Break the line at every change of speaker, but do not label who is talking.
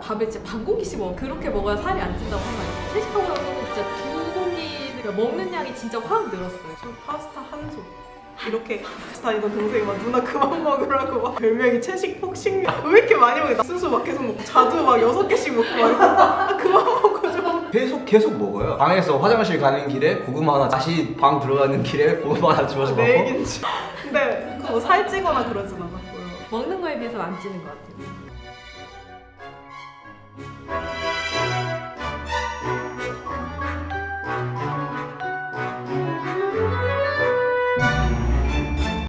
밥에 진짜 반 공기씩 먹어. 그렇게 먹어야 살이 안 찐다고 한 말이야. 채식하고 나서 진짜 두 공기 그러니까 먹는 양이 진짜 확 늘었어요.
저 파스타 한 솥. 이렇게 다니던 동생이 막 누나 그만 먹으라고 막 별명이 채식 폭식량 왜 이렇게 많이 먹어? 나 수수 막 계속 먹고 자두 막 여섯 개씩 먹고 막 이러고 그만 먹고 좀
계속 계속 먹어요. 방에서 화장실 가는 길에 고구마 하나, 다시 방 들어가는 길에 고구마 하나 집어서
네,
먹고.
얘긴지 근데 그거 뭐 살찌거나 그러진 않았고요
먹는 거에 비해서 안 찌는 것 같아요.